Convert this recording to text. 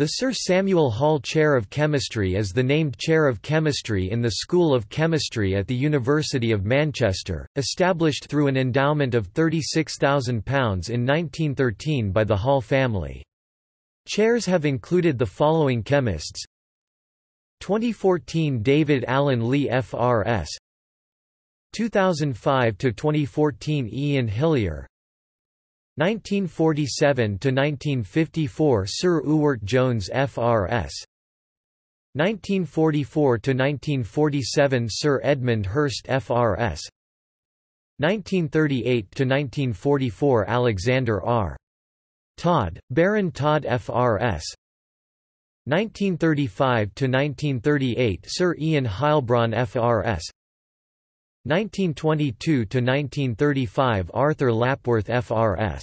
The Sir Samuel Hall Chair of Chemistry is the named Chair of Chemistry in the School of Chemistry at the University of Manchester, established through an endowment of £36,000 in 1913 by the Hall family. Chairs have included the following chemists. 2014 David Alan Leigh FRS 2005–2014 Ian Hillier 1947–1954 Sir Ewart Jones FRS 1944–1947 Sir Edmund Hirst FRS 1938–1944 Alexander R. Todd, Baron Todd FRS 1935–1938 Sir Ian Heilbron FRS 1922–1935 Arthur Lapworth FRS